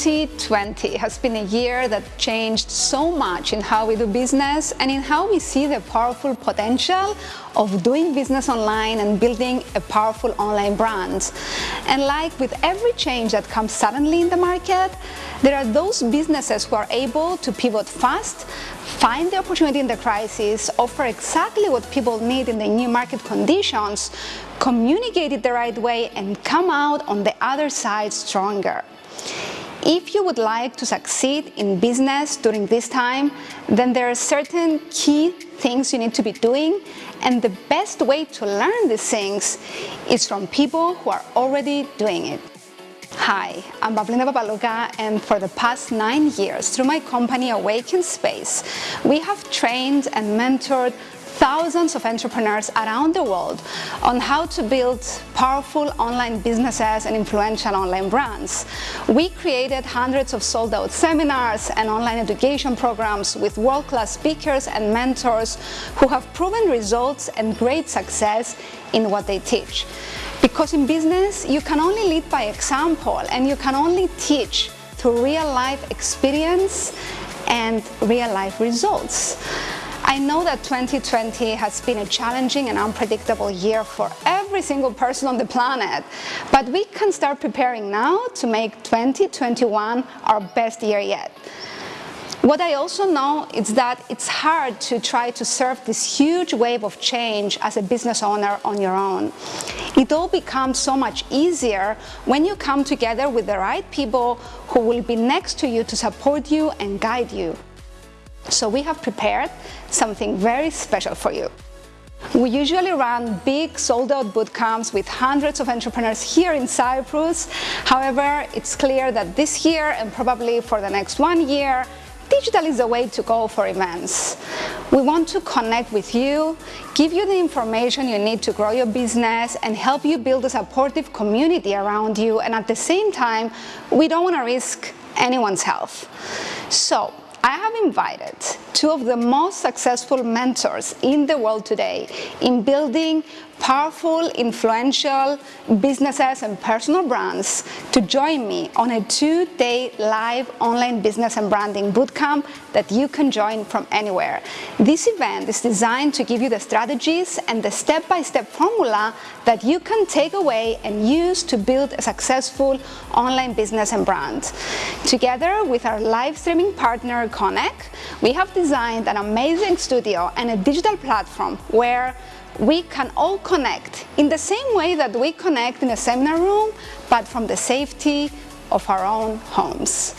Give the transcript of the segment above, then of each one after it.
2020 has been a year that changed so much in how we do business and in how we see the powerful potential of doing business online and building a powerful online brand. And like with every change that comes suddenly in the market, there are those businesses who are able to pivot fast, find the opportunity in the crisis, offer exactly what people need in the new market conditions, communicate it the right way and come out on the other side stronger. If you would like to succeed in business during this time, then there are certain key things you need to be doing and the best way to learn these things is from people who are already doing it. Hi, I'm Pavlina Papalouka and for the past nine years through my company Awaken Space, we have trained and mentored thousands of entrepreneurs around the world on how to build powerful online businesses and influential online brands. We created hundreds of sold out seminars and online education programs with world-class speakers and mentors who have proven results and great success in what they teach. Because in business, you can only lead by example and you can only teach through real life experience and real life results. I know that 2020 has been a challenging and unpredictable year for every single person on the planet, but we can start preparing now to make 2021 our best year yet. What I also know is that it's hard to try to surf this huge wave of change as a business owner on your own. It all becomes so much easier when you come together with the right people who will be next to you to support you and guide you. So we have prepared something very special for you. We usually run big sold-out bootcamps with hundreds of entrepreneurs here in Cyprus. However, it's clear that this year and probably for the next one year, digital is the way to go for events. We want to connect with you, give you the information you need to grow your business and help you build a supportive community around you and at the same time, we don't want to risk anyone's health. So I have invited two of the most successful mentors in the world today in building powerful, influential businesses and personal brands to join me on a two-day live online business and branding bootcamp that you can join from anywhere. This event is designed to give you the strategies and the step-by-step -step formula that you can take away and use to build a successful online business and brand. Together with our live streaming partner Connect, we have designed an amazing studio and a digital platform where we can all connect in the same way that we connect in a seminar room, but from the safety of our own homes.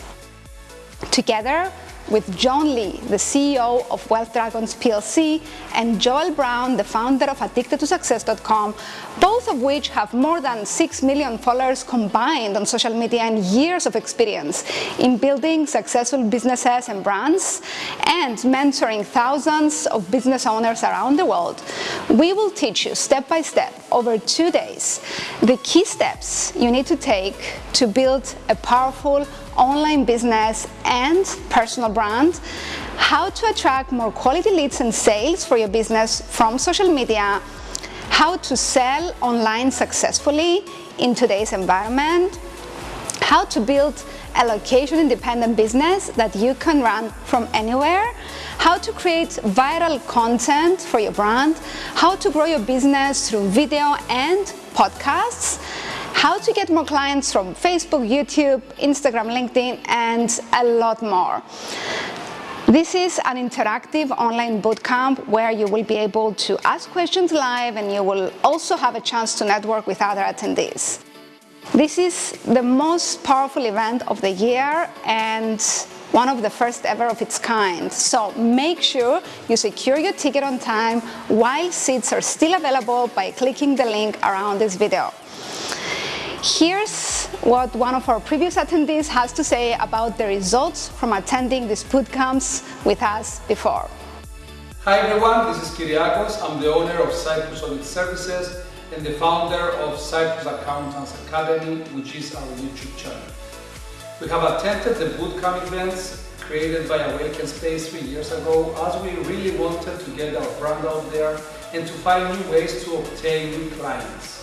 Together, with John Lee, the CEO of Wealth Dragons PLC, and Joel Brown, the founder of Addicted2Success.com, both of which have more than 6 million followers combined on social media and years of experience in building successful businesses and brands and mentoring thousands of business owners around the world. We will teach you step by step over two days the key steps you need to take to build a powerful online business and personal brand, how to attract more quality leads and sales for your business from social media, how to sell online successfully in today's environment, how to build a location-independent business that you can run from anywhere, how to create viral content for your brand, how to grow your business through video and podcasts, how to get more clients from Facebook, YouTube, Instagram, LinkedIn, and a lot more. This is an interactive online bootcamp where you will be able to ask questions live and you will also have a chance to network with other attendees. This is the most powerful event of the year and one of the first ever of its kind. So make sure you secure your ticket on time while seats are still available by clicking the link around this video. Here's what one of our previous attendees has to say about the results from attending these bootcamps with us before. Hi everyone, this is Kyriakos. I'm the owner of Cyprus Audit Services and the founder of Cyprus Accountants Academy, which is our YouTube channel. We have attended the bootcamp events created by Awaken Space three years ago as we really wanted to get our brand out there and to find new ways to obtain new clients.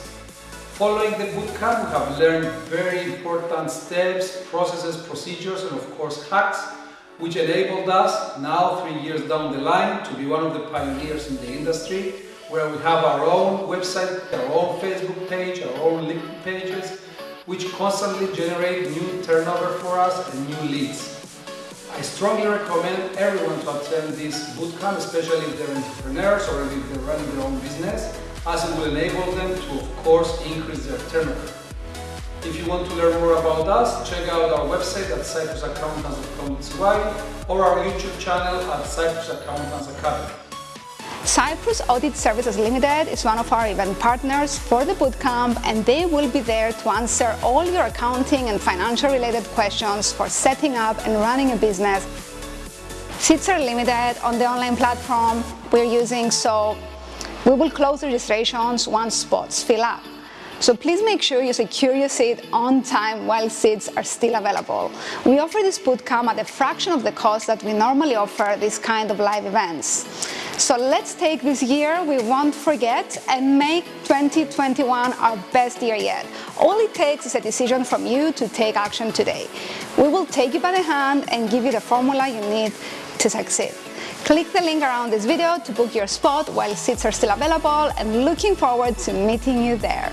Following the bootcamp, we have learned very important steps, processes, procedures, and of course hacks, which enabled us, now three years down the line, to be one of the pioneers in the industry, where we have our own website, our own Facebook page, our own LinkedIn pages, which constantly generate new turnover for us and new leads. I strongly recommend everyone to attend this bootcamp, especially if they're entrepreneurs or if they're running their own business, as it will enable them to, of course, increase their turnover. If you want to learn more about us, check out our website at cyprusaccountants.com or our YouTube channel at Cyprus Accountants Academy. Cyprus Audit Services Limited is one of our event partners for the bootcamp and they will be there to answer all your accounting and financial related questions for setting up and running a business. Seats are limited on the online platform we're using so we will close registrations once spots fill up. So please make sure you secure your seat on time while seats are still available. We offer this bootcamp at a fraction of the cost that we normally offer this kind of live events. So let's take this year we won't forget and make 2021 our best year yet. All it takes is a decision from you to take action today. We will take you by the hand and give you the formula you need to succeed. Click the link around this video to book your spot while seats are still available and looking forward to meeting you there.